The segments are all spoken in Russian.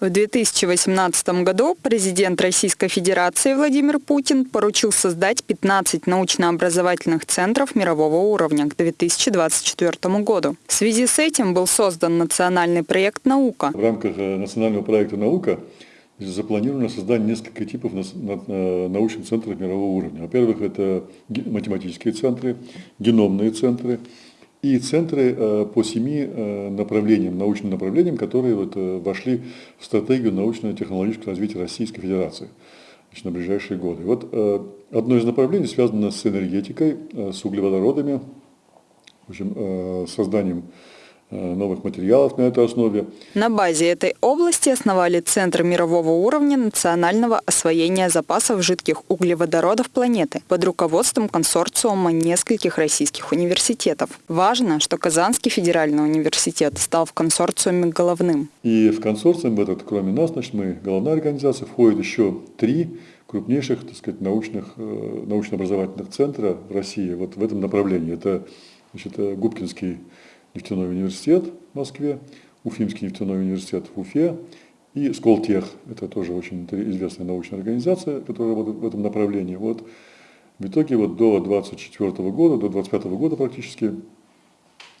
В 2018 году президент Российской Федерации Владимир Путин поручил создать 15 научно-образовательных центров мирового уровня к 2024 году. В связи с этим был создан национальный проект «Наука». В рамках э, национального проекта «Наука» запланировано создание нескольких типов э, научных центров мирового уровня. Во-первых, это математические центры, геномные центры, и центры э, по семи э, направлениям, научным направлениям, которые вот э, вошли в стратегию научно-технологического развития Российской Федерации значит, на ближайшие годы. Вот одно из направлений связано с энергетикой, с углеводородами, в общем, созданием новых материалов на этой основе. На базе этой области основали Центр мирового уровня национального освоения запасов жидких углеводородов планеты под руководством консорциума нескольких российских университетов. Важно, что Казанский федеральный университет стал в консорциуме головным. И в консорциум этот, кроме нас, значит, мы головная организация, входит еще три крупнейших так сказать, научных, э, научно-образовательных центра в России вот в этом направлении. Это значит, Губкинский нефтяной университет в Москве, Уфимский нефтяной университет в Уфе и Сколтех. Это тоже очень известная научная организация, которая работает в этом направлении. Вот в итоге вот до 24 года, до 25 года практически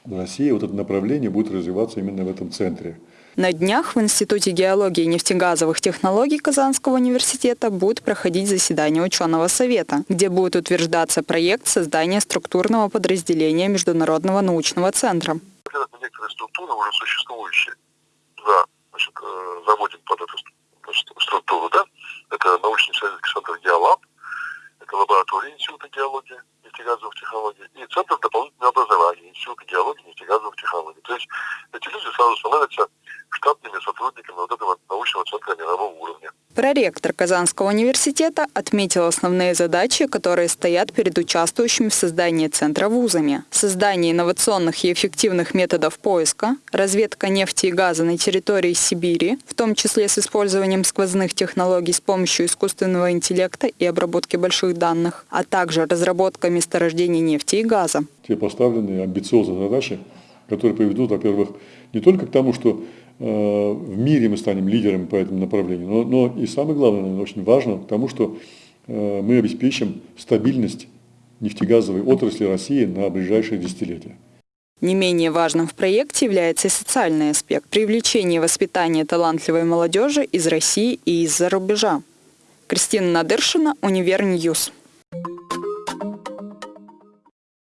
России вот это направление будет развиваться именно в этом центре. На днях в Институте геологии и нефтегазовых технологий Казанского университета будет проходить заседание ученого совета, где будет утверждаться проект создания структурного подразделения Международного научного центра. Это некоторые структуры уже существующие. Да, значит, э, заводим под эту структуру, да? Это научно-исследовательский центр «Геолаб», это лаборатория Института геологии и нефтегазовых технологий и Центр дополнительного образования Института геологии нефтегазовых технологий. То есть эти люди сразу становятся штатными сотрудниками вот этого научного центра мирового. Проректор Казанского университета отметил основные задачи, которые стоят перед участвующими в создании центра вузами. Создание инновационных и эффективных методов поиска, разведка нефти и газа на территории Сибири, в том числе с использованием сквозных технологий с помощью искусственного интеллекта и обработки больших данных, а также разработка месторождений нефти и газа. Те поставленные амбициозные задачи, которые приведут, во-первых, не только к тому, что Э, в мире мы станем лидерами по этому направлению, но, но и самое главное, наверное, очень важно, потому что э, мы обеспечим стабильность нефтегазовой отрасли России на ближайшие десятилетия. Не менее важным в проекте является и социальный аспект – привлечение и воспитание талантливой молодежи из России и из-за рубежа. Кристина Надыршина, Univer News.